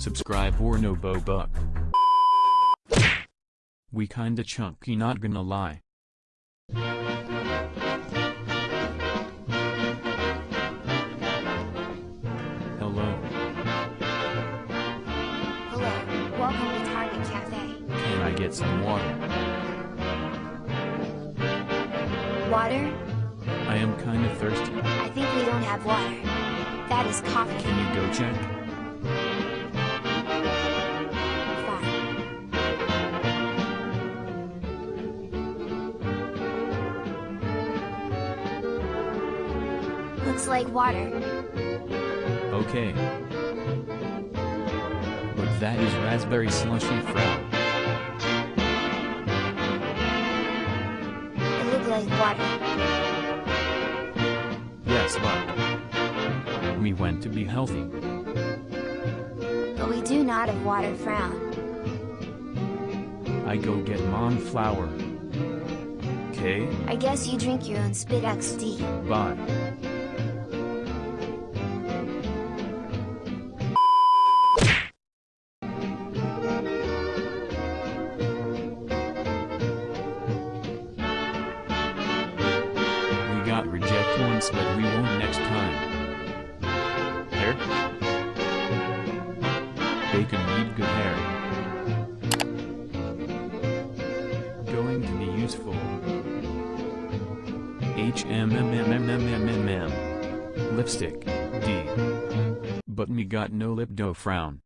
Subscribe or no bo buck. We kinda chunky not gonna lie. Hello, Hello, welcome to Target Cafe. can I get some water? Water? I am kinda thirsty. I think we don't have water. That is coffee. Can you go check? Looks like water. Okay. But that is raspberry slushy frown. It looked like water. Yes, but we went to be healthy. But we do not have water frown. I go get mom flour. Okay, I guess you drink your own spit XD. bye. Hair? Bacon need good hair. Going to be useful. HMMMMMMM. Lipstick, D. But me got no lip dough frown.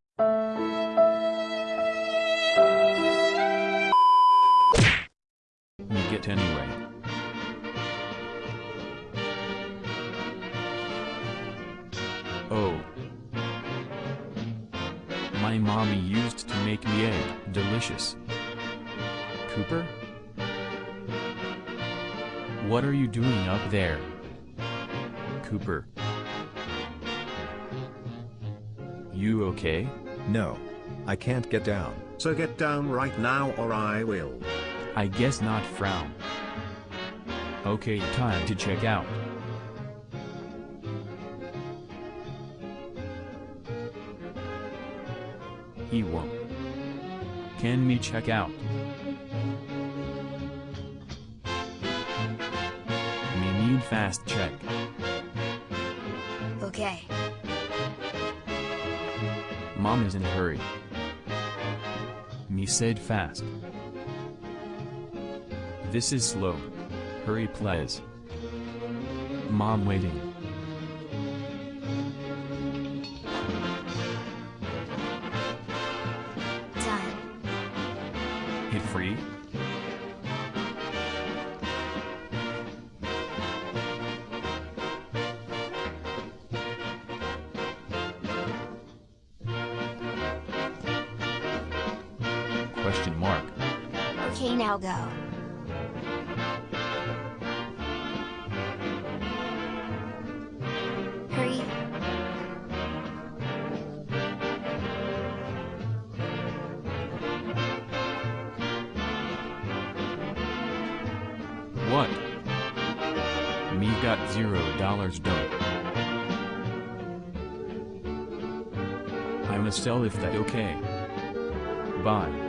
Me get anyway. Oh. My mommy used to make me egg, delicious. Cooper? What are you doing up there? Cooper. You okay? No. I can't get down. So get down right now or I will. I guess not frown. Okay, time to check out. He won't. Can me check out? Me need fast check. Okay. Mom is in a hurry. Me said fast. This is slow. Hurry please. Mom waiting. Free? Question mark. Okay, now go. Got zero dollars dope. I must sell if that okay. Bye.